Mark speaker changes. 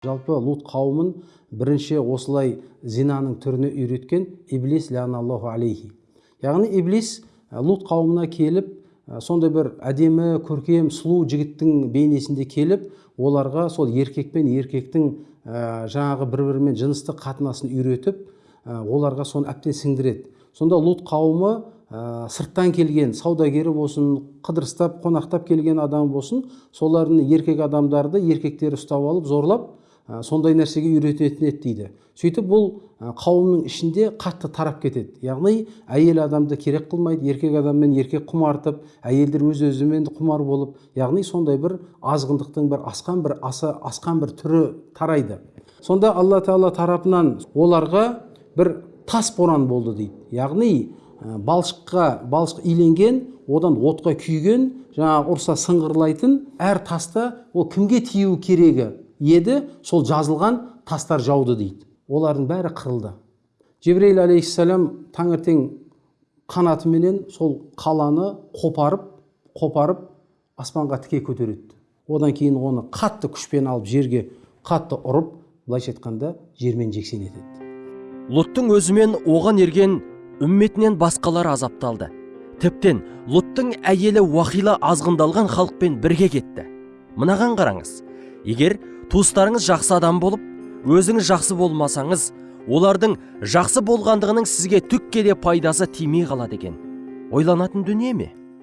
Speaker 1: жалпы лут қауымын бірінші осылай зинаның түріне үйреткен иблис ләналлаху алейхи. Яғни иблис ә, лут қауымына келіп ә, сондай бір әдемі көркем сұлу жігіттің бейнесінде келіп оларға сол еркек пен еркектің ә, жаңағы бір бірімен жыныстық қатынасын үйретіп оларға соны әбден сіңдіреді. Сонда лут қауымы ә, сырттан келген саудагері болсын қыдырыстап қонақтап келген адам болсын солардың еркек адамдарды еркектері ұстап алып зорлап сондай нәрсеге үйрететін еді дейді. Сөйтіп бұл ә, қауымның ішінде қатты тарап кетеді. Яғни әйел адамды керек қылмайды еркек адаммен еркек құмартып әйелдер өз өзімен құмар болып яғни сондай бір азғындықтың бір асқан бір аса асқан бір түрі тарайды. Сонда алла тағала тарапынан оларға бір тас боран болды дейді. Яғни Ә, балшыққа балшық иленген одан отқа күйген жаңағы ұрса сыңғырлайтын әр таста ол кімге тиюі керегі? Еді сол жазылған тастар жауды дейді. Олардың бәрі қырылды. Жебірейіл алейхисалам таңертең қанатыменен сол қаланы қопарып қопарып аспанға тіке көтереді. Одан кейін оны қатты күшпен алып жерге қатты ұрып былайша айтқанда жермен жексен етеді.
Speaker 2: Лоттың өзімен оған ерген үмметінен басқалар азапталды. Тіптен лоттың әйелі уақила азғындалған халықпен бірге кетті. Мынаған қараңыз егер туыстарыңыз жақсы адам болып өзіңіз жақсы болмасаңыз олардың жақсы болғандығының сізге түкке де пайдасы тимей қалады екен. Ойланатын дүние ме?